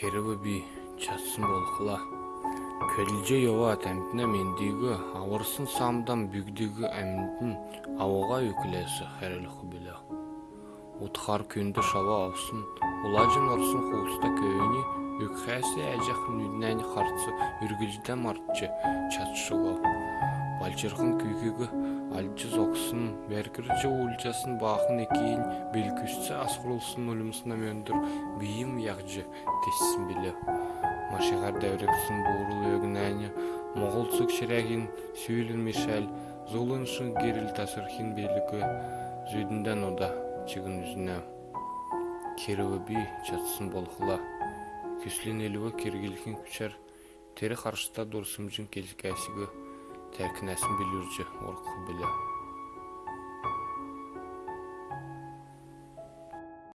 кереби би чатсын болкула көлже йова темпине мендиги авырсын самдан бүгдүгү эмдин авага үкілесі херелху биле утхар күндү шаба алсын улажын орсын хуста кöyүнү үкхэси әжах нүднәни харцы үргүлжден мартчы чатшыго балчырхын күйгүгү алчыз оксын беркирчи уулчасын баахын экиин белкүсче аскырулсын улумсуна мөндүр бийим ягжы тессин биле машигар деврексин буурул өгнәни моголсук ширягин сүүлүн мишел зулуншын гирил тасырхин белүкө зүйдүнден ода чыгын үзүнө кириби би чатсын болхула күслин элүгө киргилхин күчер тери каршыта дурсумжун Təhqin Nəsim Bilirci, Orxu Bilə.